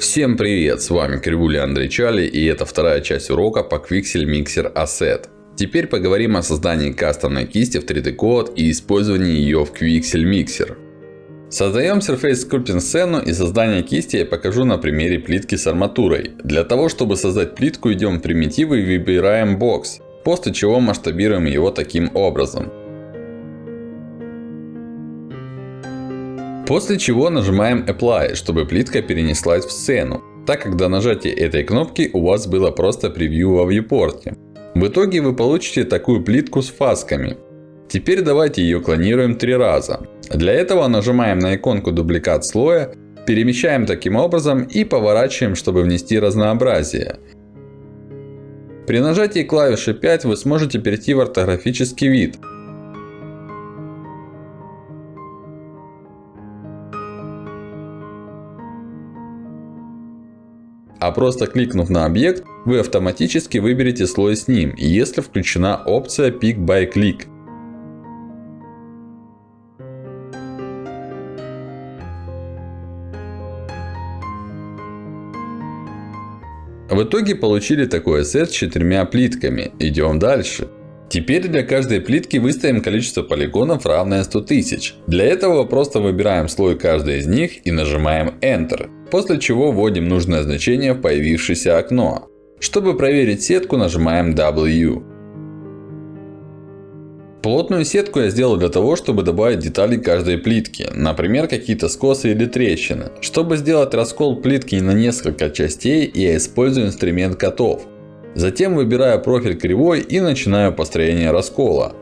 Всем привет, с вами Кривуля Андрей Чали и это вторая часть урока по Quixel Mixer Asset. Теперь поговорим о создании кастомной кисти в 3D Code и использовании ее в Quixel Mixer. Создаем Surface Sculpting сцену и создание кисти я покажу на примере плитки с арматурой. Для того, чтобы создать плитку, идем в примитивы и выбираем бокс. После чего масштабируем его таким образом. После чего нажимаем Apply, чтобы плитка перенеслась в сцену. Так как до нажатия этой кнопки у вас было просто превью во вьюпорте. В итоге вы получите такую плитку с фасками. Теперь давайте ее клонируем три раза. Для этого нажимаем на иконку дубликат слоя, перемещаем таким образом и поворачиваем, чтобы внести разнообразие. При нажатии клавиши 5 вы сможете перейти в ортографический вид. А просто кликнув на объект, вы автоматически выберете слой с ним, если включена опция Pick by Click. В итоге получили такой сет с четырьмя плитками. Идем дальше. Теперь для каждой плитки выставим количество полигонов равное 100 тысяч. Для этого просто выбираем слой каждой из них и нажимаем Enter. После чего вводим нужное значение в появившееся окно. Чтобы проверить сетку нажимаем W. Плотную сетку я сделал для того, чтобы добавить детали каждой плитки. Например, какие-то скосы или трещины. Чтобы сделать раскол плитки на несколько частей, я использую инструмент котов. Затем выбираю профиль кривой и начинаю построение раскола.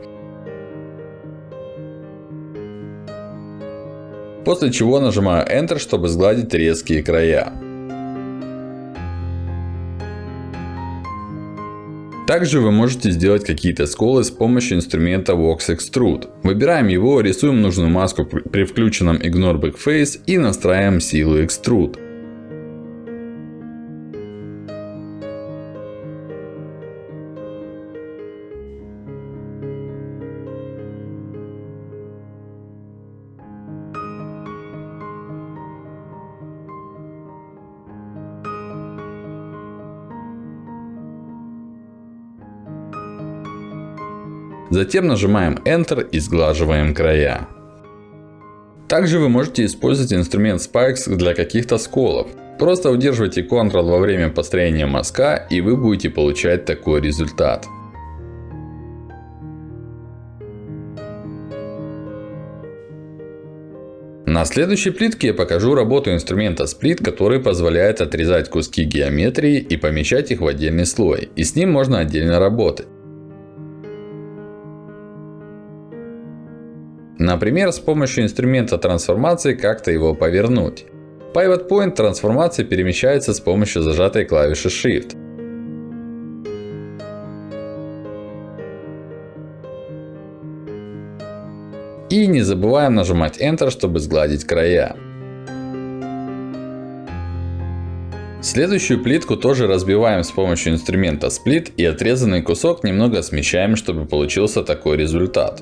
После чего нажимаю Enter, чтобы сгладить резкие края. Также вы можете сделать какие-то сколы с помощью инструмента Vox Extrude. Выбираем его, рисуем нужную маску при включенном Ignore Backface и настраиваем силу Extrude. Затем нажимаем Enter и сглаживаем края. Также вы можете использовать инструмент Spikes для каких-то сколов. Просто удерживайте Ctrl во время построения мазка и вы будете получать такой результат. На следующей плитке я покажу работу инструмента Split, который позволяет отрезать куски геометрии и помещать их в отдельный слой. И с ним можно отдельно работать. Например, с помощью инструмента трансформации как-то его повернуть. Pivot Point трансформации перемещается с помощью зажатой клавиши Shift. И не забываем нажимать Enter, чтобы сгладить края. Следующую плитку тоже разбиваем с помощью инструмента Split и отрезанный кусок немного смещаем, чтобы получился такой результат.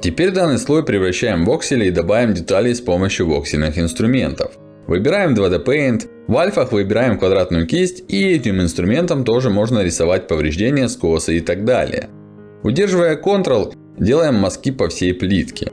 Теперь данный слой превращаем в оксели и добавим детали с помощью воксельных инструментов. Выбираем 2D Paint. В альфах выбираем квадратную кисть. И этим инструментом тоже можно рисовать повреждения, скосы и так далее. Удерживая Ctrl, делаем мазки по всей плитке.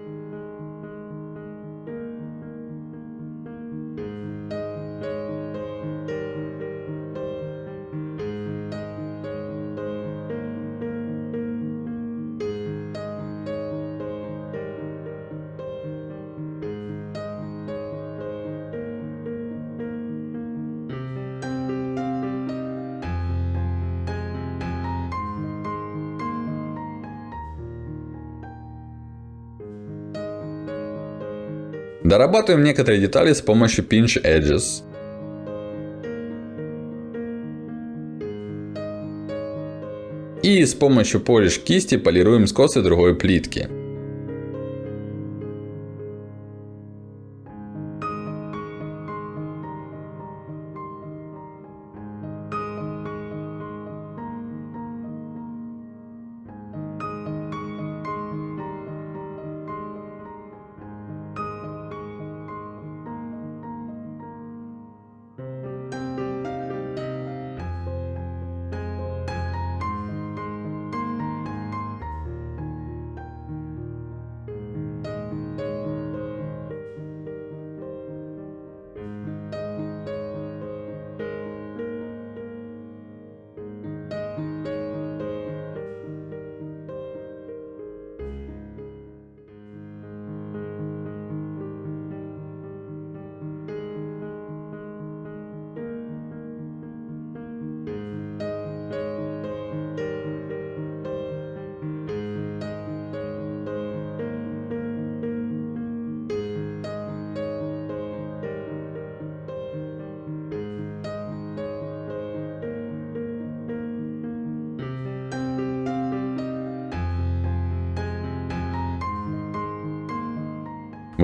Дорабатываем некоторые детали с помощью Pinch Edges. И с помощью Polish кисти полируем скосы другой плитки.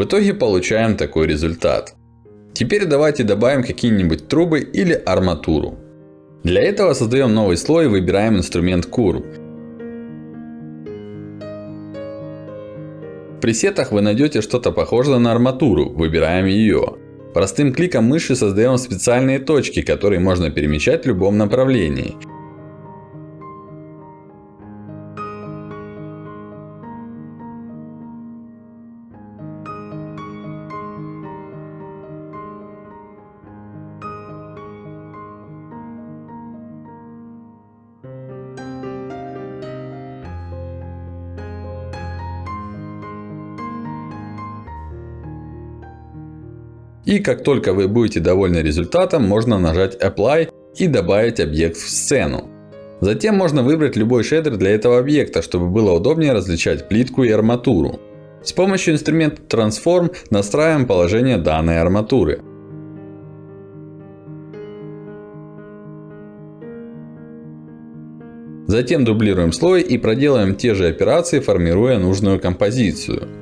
В итоге получаем такой результат. Теперь давайте добавим какие-нибудь трубы или арматуру. Для этого создаем новый слой и выбираем инструмент Curve. В пресетах вы найдете что-то похожее на арматуру, выбираем ее. Простым кликом мыши создаем специальные точки, которые можно перемещать в любом направлении. И как только вы будете довольны результатом, можно нажать Apply и добавить объект в сцену. Затем можно выбрать любой шейдер для этого объекта, чтобы было удобнее различать плитку и арматуру. С помощью инструмента Transform настраиваем положение данной арматуры. Затем дублируем слой и проделаем те же операции, формируя нужную композицию.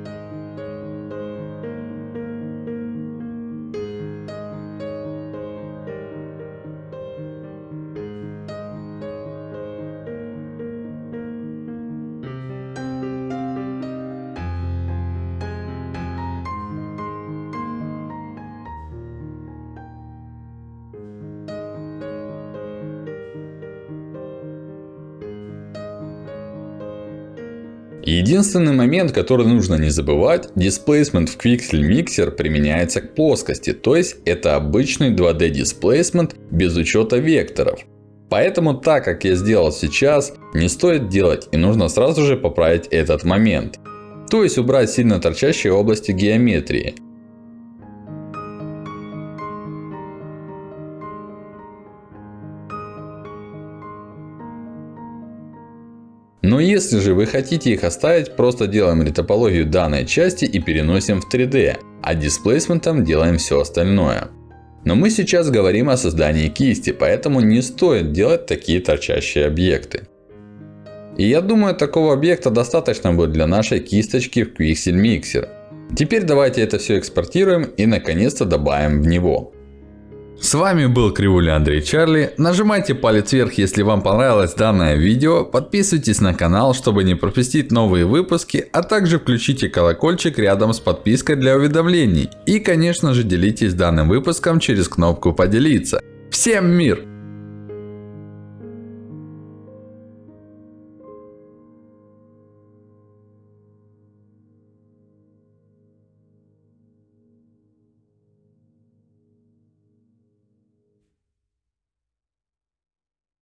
Единственный момент, который нужно не забывать, Displacement в Quixel Mixer применяется к плоскости. То есть, это обычный 2D Displacement без учета векторов. Поэтому, так как я сделал сейчас, не стоит делать и нужно сразу же поправить этот момент. То есть, убрать сильно торчащие области геометрии. Если же вы хотите их оставить, просто делаем ретопологию данной части и переносим в 3D. А дисплейсментом делаем все остальное. Но мы сейчас говорим о создании кисти, поэтому не стоит делать такие торчащие объекты. И я думаю, такого объекта достаточно будет для нашей кисточки в Quixel Mixer. Теперь давайте это все экспортируем и наконец-то добавим в него. С вами был Кривуля Андрей Чарли. Нажимайте палец вверх, если вам понравилось данное видео. Подписывайтесь на канал, чтобы не пропустить новые выпуски. А также включите колокольчик рядом с подпиской для уведомлений. И конечно же делитесь данным выпуском через кнопку поделиться. Всем мир!